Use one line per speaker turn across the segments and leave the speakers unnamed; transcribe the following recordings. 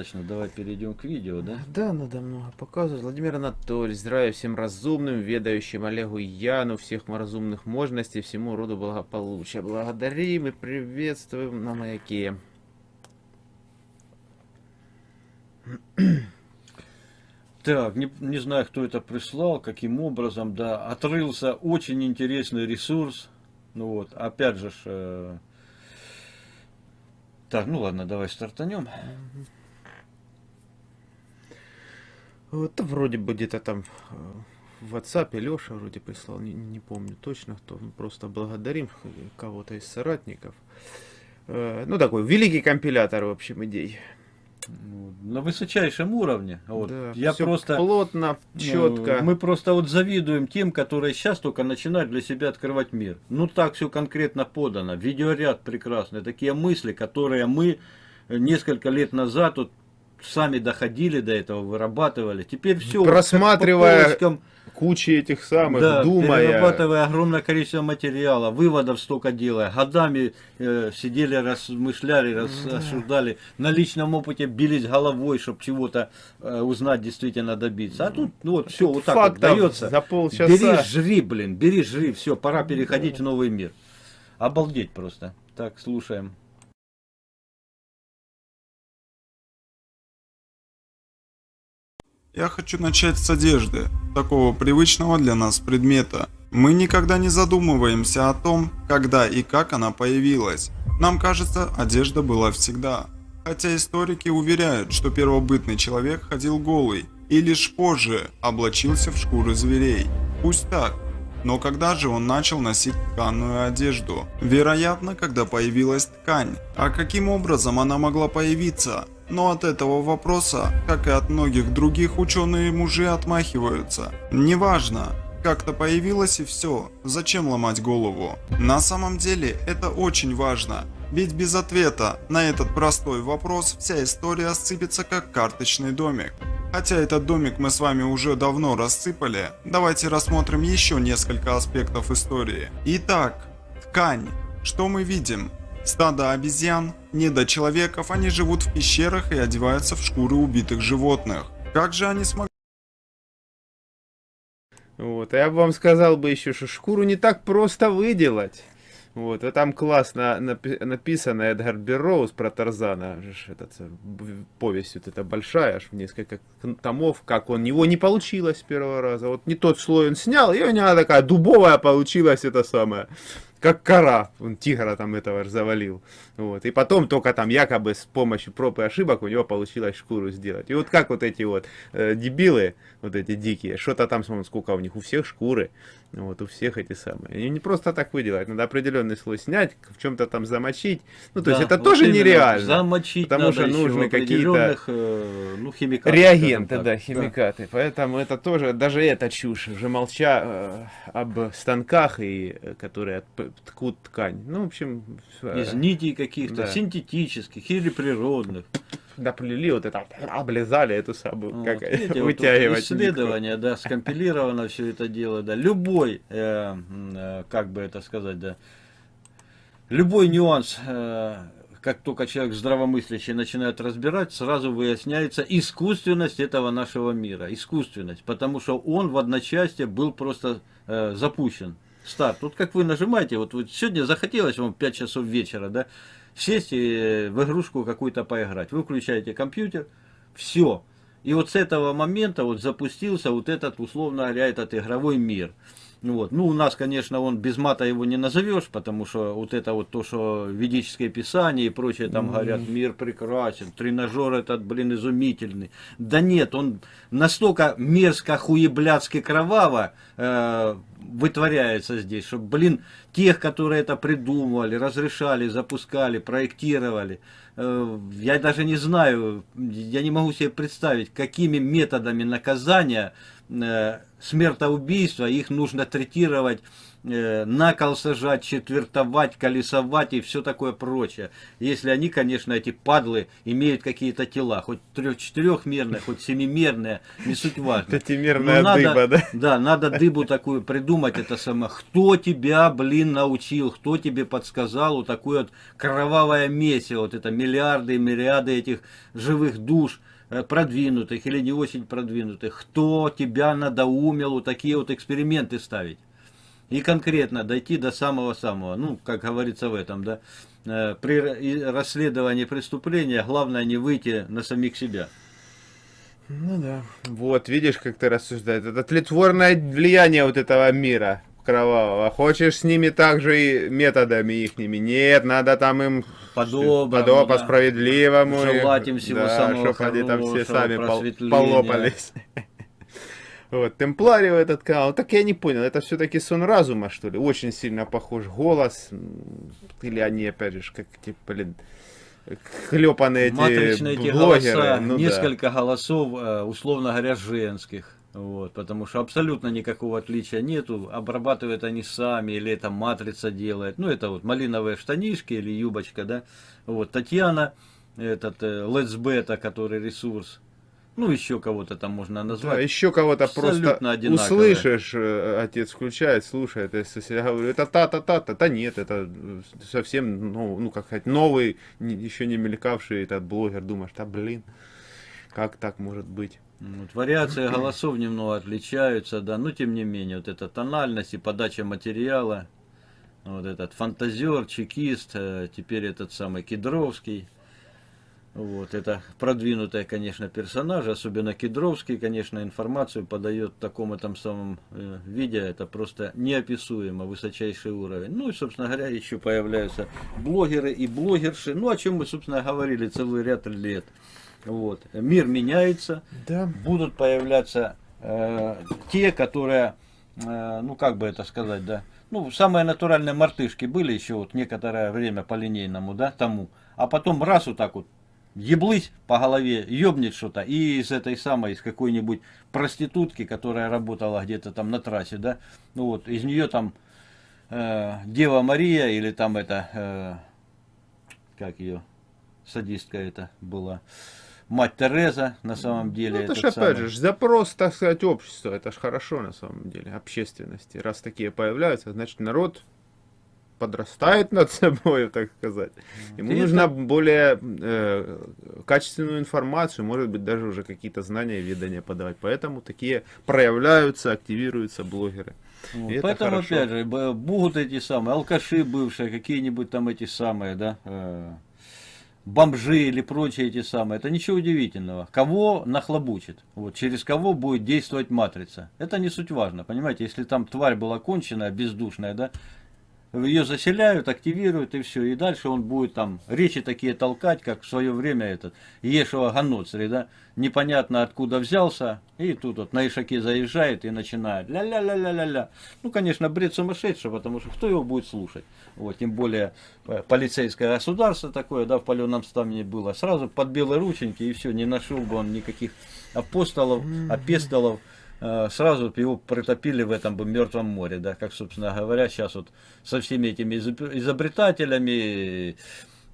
достаточно. Давай перейдем к видео, да?
Да, надо много показывать. Владимир Анатольевич, здравия всем разумным, ведающим Олегу Яну, всех разумных можностей, всему роду благополучия. Благодарим и приветствуем на маяке.
Так, не, не знаю, кто это прислал, каким образом, да, отрылся очень интересный ресурс. Ну вот, опять же, э, так, ну ладно, давай стартанем.
Вот вроде бы где-то там э, в WhatsApp Леша вроде прислал, не, не помню точно кто, ну, просто благодарим кого-то из соратников. Э, ну такой великий компилятор, в общем, идей.
На высочайшем уровне. Вот.
Да,
Я просто
плотно, четко.
Ну, мы просто вот завидуем тем, которые сейчас только начинают для себя открывать мир. Ну так все конкретно подано. Видеоряд прекрасный. Такие мысли, которые мы несколько лет назад вот сами доходили до этого, вырабатывали. Теперь все.
Просматривая кучи этих самых,
да,
думая.
перерабатывая огромное количество материала, выводов столько делая. Годами э, сидели, размышляли, рассуждали. На личном опыте бились головой, чтобы чего-то э, узнать, действительно добиться. А тут, ну вот, все вот так вот дается.
За полчаса.
Бери, жри, блин, бери, жри, все, пора переходить в новый мир. Обалдеть просто. Так, слушаем.
Я хочу начать с одежды, такого привычного для нас предмета. Мы никогда не задумываемся о том, когда и как она появилась. Нам кажется, одежда была всегда. Хотя историки уверяют, что первобытный человек ходил голый и лишь позже облачился в шкуры зверей. Пусть так, но когда же он начал носить тканую одежду? Вероятно, когда появилась ткань. А каким образом она могла появиться? Но от этого вопроса, как и от многих других, ученые-мужи отмахиваются. Неважно, как-то появилось и все, зачем ломать голову? На самом деле это очень важно, ведь без ответа на этот простой вопрос вся история сыпется как карточный домик. Хотя этот домик мы с вами уже давно рассыпали, давайте рассмотрим еще несколько аспектов истории. Итак, ткань. Что мы видим? Стадо обезьян, недочеловеков, они живут в пещерах и одеваются в шкуры убитых животных. Как же они смогли...
Вот, а я бы вам сказал бы еще, что шкуру не так просто выделать. Вот, и там классно напи написано Эдгар Берроуз про Тарзана, этот, э, повесть вот эта большая, аж в несколько томов, как он, его не получилось с первого раза. Вот не тот слой он снял, и у него такая дубовая получилась это самое как кора, он тигра там этого завалил. Вот. И потом только там якобы с помощью проб и ошибок у него получилось шкуру сделать. И вот как вот эти вот э, дебилы, вот эти дикие, что-то там, смотрим, сколько у них, у всех шкуры, вот, у всех эти самые. И не просто так выделать, надо определенный слой снять, в чем-то там замочить. Ну, то да, есть это вот тоже нереально.
Замочить
Потому что нужны какие-то
э, ну, химикаты.
Реагенты, да, химикаты. Да. Поэтому это тоже, даже это чушь, уже молча э, об станках, и, э, которые ткут ткань. Ну, в общем...
Из нитей каких-то, да. синтетических или природных.
Доплели вот это, облизали эту самую, вот, как видите, вытягивать. Вот
исследование, да, скомпилировано все это дело, да. Любой, э, э, как бы это сказать, да, любой нюанс, э, как только человек здравомыслящий начинает разбирать, сразу выясняется искусственность этого нашего мира. Искусственность, потому что он в одночасье был просто э, запущен старт. Вот как вы нажимаете, вот, вот сегодня захотелось вам 5 часов вечера, да, сесть и в игрушку какую-то поиграть. Вы включаете компьютер, все. И вот с этого момента вот запустился вот этот, условно говоря, этот игровой мир. Вот. Ну, у нас, конечно, он без мата его не назовешь, потому что вот это вот то, что ведическое писание и прочее, там mm -hmm. говорят, мир прекрасен, тренажер этот, блин, изумительный. Да нет, он настолько мерзко, хуеблядски кроваво э, вытворяется здесь, что, блин, тех, которые это придумывали, разрешали, запускали, проектировали, я даже не знаю, я не могу себе представить, какими методами наказания э, смертоубийства, их нужно третировать э, на кол сажать, четвертовать, колесовать и все такое прочее. Если они, конечно, эти падлы имеют какие-то тела, хоть трех-четырехмерные, хоть семимерные, не суть важно.
Пятимерная
Но
дыба, да?
Да, надо дыбу такую придумать, это самое. Кто тебя, блин, научил, кто тебе подсказал вот такое вот кровавое месиво, вот это миллиарды и миллиарды этих живых душ, э, продвинутых или не очень продвинутых, кто тебя надоумил вот такие вот эксперименты ставить. И конкретно дойти до самого-самого, ну, как говорится в этом, да, э, при расследовании преступления главное не выйти на самих себя.
Ну да. Вот, видишь, как ты рассуждаешь. Это тлетворное влияние вот этого мира кровавого. Хочешь с ними также и методами ихними? Нет, надо там им
По-доброму,
подо- по
да.
справедливому.
Желать им всего
да,
самого
чтоб они там все
хорошего,
сами пол- полопались. Вот, Темпларио этот канал, так я не понял, это все-таки сон разума, что ли? Очень сильно похож голос, или они, опять же, как, типа, блин, хлепанные эти
Матричные эти
блогеры.
голоса,
ну да.
несколько голосов, э, условно говоря, женских. Вот, потому что абсолютно никакого отличия нету. Обрабатывают они сами, или это матрица делает. Ну, это вот малиновые штанишки или юбочка, да. Вот, Татьяна, этот э, Let's Beta, который ресурс. Ну, еще кого-то там можно
Да,
назвать.
еще кого-то просто
одинаковые.
услышишь, э, отец включает, слушает, если я говорю, это та-та-та-та, да нет, это э, совсем, ну, ну как сказать, новый, еще не мелькавший этот блогер, думаешь, да блин, как так может быть?
Вот, вариации голосов немного отличаются, да, но тем не менее, вот эта тональность и подача материала, вот этот фантазер, чекист, э, теперь этот самый Кедровский, вот, это продвинутые, конечно, персонажи, особенно Кедровский, конечно, информацию подает в таком этом самом э, виде, это просто неописуемо, высочайший уровень. Ну и, собственно говоря, еще появляются блогеры и блогерши, ну о чем мы, собственно, говорили целый ряд лет. Вот. Мир меняется,
Да.
будут появляться э, те, которые, э, ну как бы это сказать, да, ну самые натуральные мартышки были еще вот некоторое время по линейному, да, тому, а потом раз вот так вот еблыть по голове, ёбнет что-то, и из этой самой, из какой-нибудь проститутки, которая работала где-то там на трассе, да, ну вот, из нее там э, Дева Мария или там это, э, как ее, садистка это была, мать Тереза на самом деле.
Ну, это
этот
ж опять
самый.
же, запрос, так сказать, общества, это ж хорошо на самом деле, общественности. Раз такие появляются, значит народ подрастает над собой, так сказать. Ему
И
нужна более э, качественную информацию, может быть, даже уже какие-то знания и ведания подавать. Поэтому такие проявляются, активируются блогеры.
Вот,
И
Поэтому,
хорошо.
опять же, будут эти самые алкаши бывшие, какие-нибудь там эти самые, да, э, бомжи или прочие эти самые. Это ничего удивительного. Кого нахлобучит, вот, через кого будет действовать матрица. Это не суть важно, понимаете, если там тварь была конченая, бездушная, да, ее заселяют, активируют и все. И дальше он будет там речи такие толкать, как в свое время этот Ешева Ганоцри, да, непонятно откуда взялся, и тут вот на Ишаке заезжает и начинает ля-ля-ля-ля-ля-ля. Ну, конечно, бред сумасшедший, потому что кто его будет слушать? Вот, тем более э, полицейское государство такое, да, в паленом стане было. Сразу под белые рученьки и все, не нашел бы он никаких апостолов, апестолов, сразу б его притопили в этом бы мертвом море, да, как, собственно говоря, сейчас вот со всеми этими изоб- изобретателями,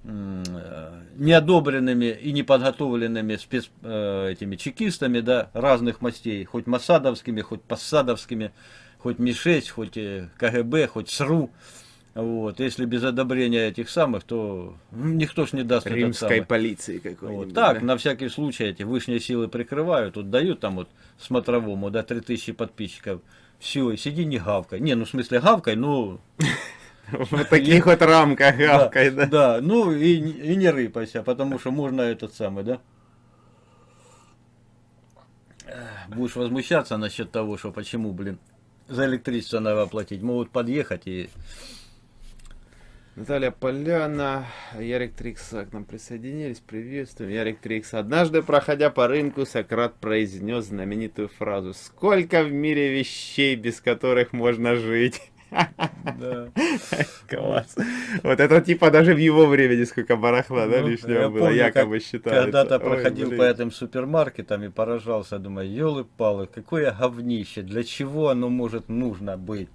э, неодобренными и неподготовленными спец, э, этими чекистами, да, разных мастей, хоть масадовскими, хоть пассадовскими, хоть МИ-6, хоть э, КГБ, хоть СРУ. Вот. Если без одобрения этих самых, то никто ж не даст
Римской полиции
Вот
какой-нибудь.
так,
да?
на всякий случай эти высшие силы прикрывают, вот дают там вот смотровому, да, 3000 подписчиков. Все, сиди не гавкай. Не, ну в смысле гавкай, ну...
В таких вот рамках гавкой, да.
Да, ну и, не рыпайся, потому что можно этот самый, да? Будешь возмущаться насчет того, что почему, блин, за электричество надо оплатить. Могут подъехать и...
Наталья Поляна, Ярик Трикса к нам присоединились, приветствуем. Ярик Трикс. Однажды, проходя по рынку, Сократ произнес знаменитую фразу «Сколько в мире вещей, без которых можно жить?»
Да.
Класс. Вот это типа даже в его времени сколько барахла, да,
Ну,
лишнего
я
было,
помню,
якобы считается.
Когда-то проходил
блин.
по этим супермаркетам и поражался, думаю, елы-палы, какое говнище, для чего оно может нужно быть?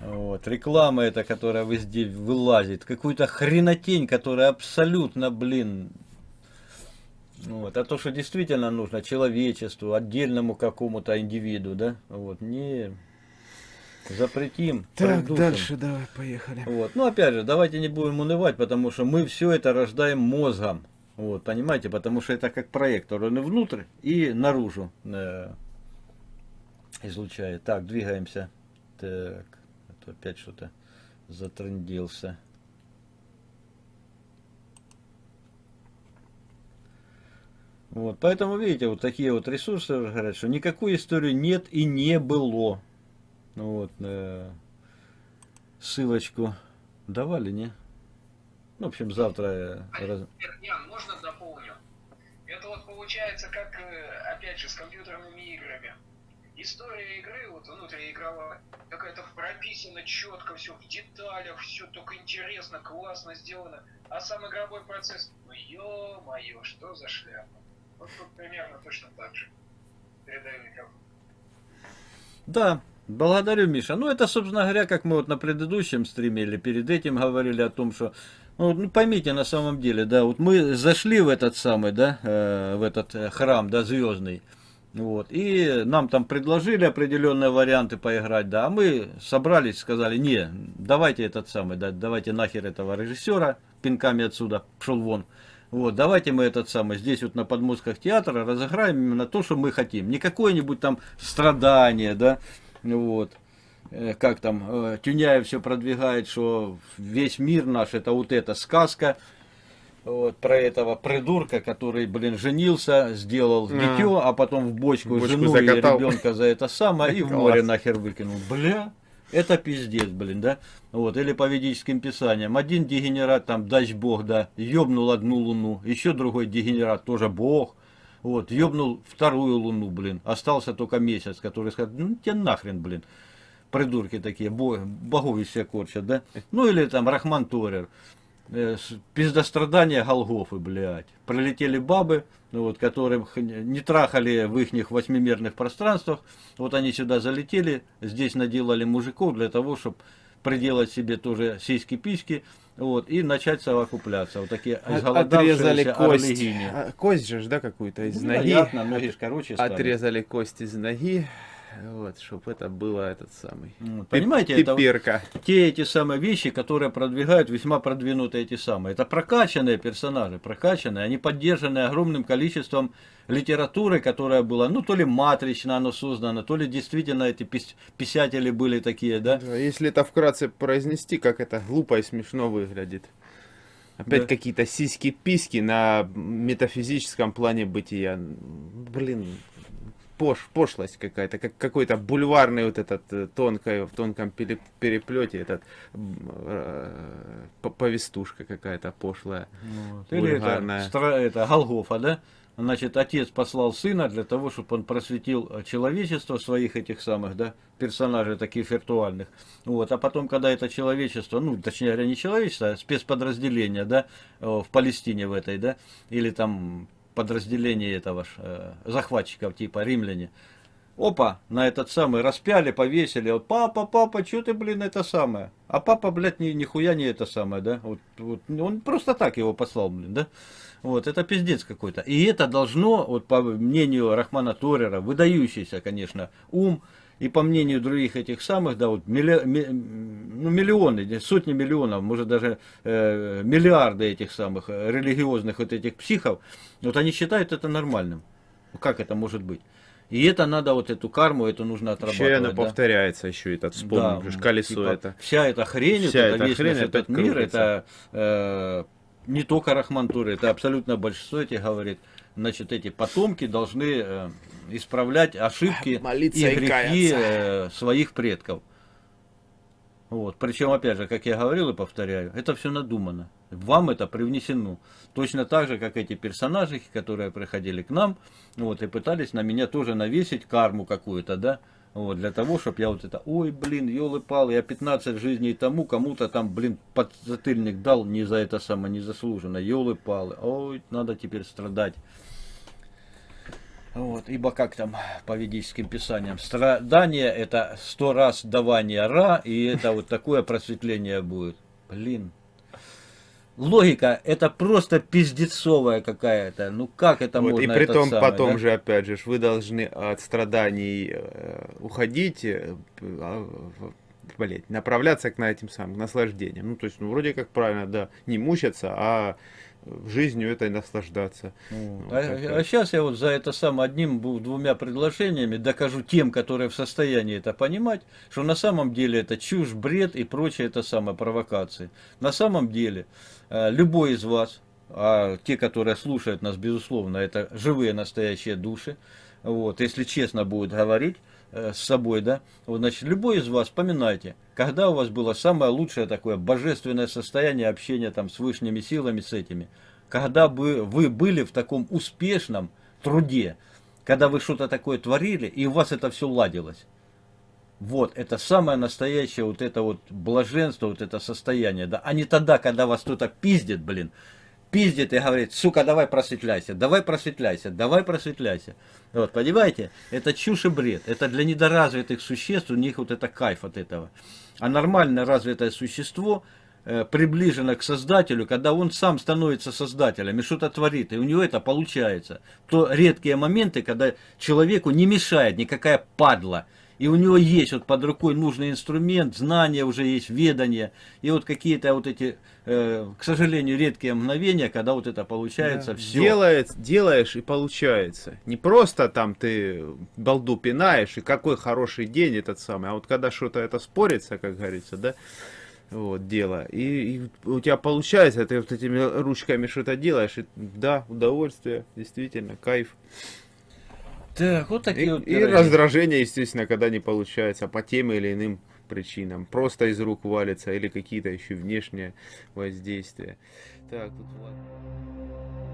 Вот. Реклама эта, которая везде вылазит, какую-то хренотень, которая абсолютно, блин, вот. А то, что действительно нужно человечеству, отдельному какому-то индивиду, да, вот, не запретим.
Так,
придушим.
дальше давай, поехали.
Вот. Ну, опять же, давайте не будем унывать, потому что мы все это рождаем мозгом. Вот, понимаете, потому что это как проектор, он и внутрь, и наружу э, излучает. Так, двигаемся. Так, а опять что-то затрындился. Вот, поэтому, видите, вот такие вот ресурсы говорят, что никакой истории нет и не было. Ну Вот, э, ссылочку давали, не? Ну, в общем, завтра... э, раз-
Ян, можно дополню? Это вот получается как, э, опять же, с компьютерными играми. История игры, вот внутриигровая, какая-то прописана четко, все в деталях, все только интересно, классно сделано. А сам игровой процесс, ну ё-моё, что за шляпа. Вот тут примерно точно так же. Передаю микрофон.
Да, благодарю, Миша. Ну, это, собственно говоря, как мы вот на предыдущем стриме или перед этим говорили о том, что, ну, ну, поймите, на самом деле, да, вот мы зашли в этот самый, да, э, в этот э, храм, да, звездный, вот, и нам там предложили определенные варианты поиграть, да, а мы собрались, сказали, не, давайте этот самый, да, давайте нахер этого режиссера, пинками отсюда, пшел вон, вот, давайте мы этот самый, здесь вот на подмостках театра разыграем именно то, что мы хотим. Не какое-нибудь там страдание, да, вот. Э, Как там, э, Тюняев все продвигает, что весь мир наш это вот эта сказка, вот, про этого придурка, который, блин, женился, сделал
А.
дитё, а потом в бочку,
В бочку
жену
закатал.
и ребенка за это самое, и в море нахер выкинул. Бля, это пиздец, блин, да? Вот, или по ведическим писаниям. Один дегенерат, там, дач бог, да, ёбнул одну луну, еще другой дегенерат, тоже бог, вот, ёбнул вторую луну, блин, остался только месяц, который сказал, ну, тебе нахрен, блин, придурки такие, бо- богов из себя корчат, да? Ну, или там Рахман Торер, э, пиздострадания Голгофы, блядь. Пролетели бабы, ну, вот, которых не трахали в их восьмимерных пространствах. Вот они сюда залетели, здесь наделали мужиков для того, чтобы приделать себе тоже сиськи-письки, вот, и начать совокупляться. Вот такие
Отрезали кость.
орлегини.
А, Кость же, да, какую-то из
Ну,
ноги.
Вероятно, ноги короче стали.
Отрезали кость из ноги. Вот, чтобы это было этот самый.
Вот, Понимаете, это вот-
Пиперка.
те эти самые вещи, которые продвигают весьма продвинутые эти самые. Это прокачанные персонажи, прокачанные, они поддержаны огромным количеством литературы, которая была, ну, то ли матрично оно создано, то ли действительно эти пис- писатели были такие, да.
Да, Если это вкратце произнести, как это глупо и смешно выглядит. Опять
Да.
какие-то сиськи-письки на метафизическом плане бытия. Блин, пош, пошлость какая-то, как какой-то бульварный вот этот э, тонкой, в тонком пере- переплете, этот э, по- повестушка какая-то пошлая.
Или это, стра- это Голгофа, да. Значит, отец послал сына для того, чтобы он просветил э, человечество своих этих самых, да, персонажей таких виртуальных. Вот, а потом, когда это человечество, ну, точнее говоря, не человечество, а спецподразделение, да, э, в Палестине в этой, да, или там подразделение этого э, захватчиков, типа римляне, Опа, на этот самый распяли, повесили. Вот, папа, папа, что ты, блин, это самое? А папа, блядь, ни, нихуя не это самое, да? Вот, вот, он просто так его послал, блин, да? Вот, это пиздец какой-то. И это должно, вот по мнению Рахмана Торера, выдающийся, конечно, ум, и по мнению других этих самых, да, вот милли- ми- ну, миллионы, сотни миллионов, может даже э, миллиарды этих самых э, религиозных вот этих психов, вот они считают это нормальным. Как это может быть? И это надо, вот эту карму, это нужно отрабатывать.
Еще она
да.
повторяется, еще этот вспомнил,
Да,
колесо
типа,
это.
Вся эта хрень, вот
Вся
это
эта
весь
хрень
наш этот мир,
крутится.
это э, не только Рахмантура, это абсолютно большинство этих говорит. Значит, эти потомки должны э, исправлять ошибки
Молиться
и
и
грехи
каяться.
э, своих предков. Вот. Причем, опять же, как я говорил и повторяю, это все надумано. Вам это привнесено. Точно так же, как эти персонажи, которые приходили к нам, вот, и пытались на меня тоже навесить карму какую-то, да. Вот, для того, чтобы я вот это, ой, блин, елы-палы, я 15 жизней тому, кому-то там, блин, подзатыльник дал не за это самое, незаслуженно, елы-палы, ой, надо теперь страдать. Вот, ибо как там по ведическим писаниям, страдание это сто раз давание ра, и это вот такое просветление будет. Блин, логика это просто пиздецовая какая-то. Ну как это
Вот,
можно?
и при том,
самый,
потом
да?
же, опять же, вы должны от страданий э, уходить, э, а, блядь, направляться к на этим самым наслаждениям. Ну, то есть, ну, вроде как правильно, да, не мучаться, а жизнью этой наслаждаться.
Вот А,
такая.
сейчас я вот за это сам одним дву- двумя предложениями докажу тем, которые в состоянии это понимать, что на самом деле это чушь, бред и прочее это самое провокации. На самом деле э, любой из вас, а те, которые слушают нас, безусловно, это живые настоящие души, вот, если честно будет говорить с собой, да, вот, значит, любой из вас, вспоминайте, когда у вас было самое лучшее такое божественное состояние общения там с высшими силами, с этими, когда бы вы были в таком успешном труде, когда вы что-то такое творили, и у вас это все ладилось. Вот, это самое настоящее вот это вот блаженство, вот это состояние, да, а не тогда, когда вас кто-то пиздит, блин, пиздит и говорит, сука, давай просветляйся, давай просветляйся, давай просветляйся. Вот, понимаете, это чушь и бред, это для недоразвитых существ, у них вот это кайф от этого. А нормально развитое существо э, приближено к Создателю, когда он сам становится Создателем и что-то творит, и у него это получается. То редкие моменты, когда человеку не мешает никакая падла, и у него есть вот под рукой нужный инструмент, знания уже есть, ведание, и вот какие-то вот эти, э, к сожалению, редкие мгновения, когда вот это получается
Да.
все.
Делает, делаешь и получается. Не просто там ты балду пинаешь, и какой хороший день этот самый, а вот когда что-то это спорится, как говорится, да, вот, дело, и, и у тебя получается, ты вот этими ручками что-то делаешь, и, да, удовольствие, действительно, кайф.
Так, вот
И,
такие вот
и раздражение, естественно, когда не получается по тем или иным причинам. Просто из рук валится или какие-то еще внешние воздействия. Так, тут Влад-